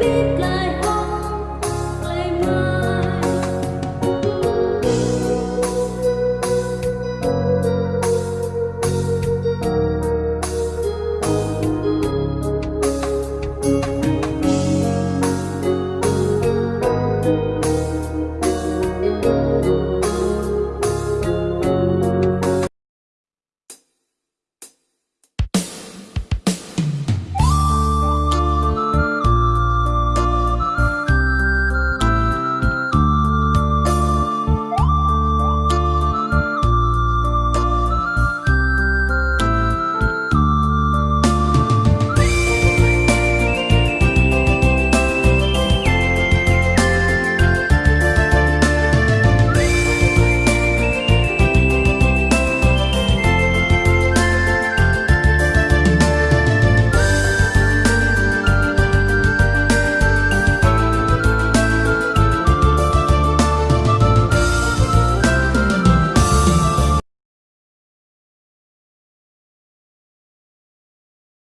biết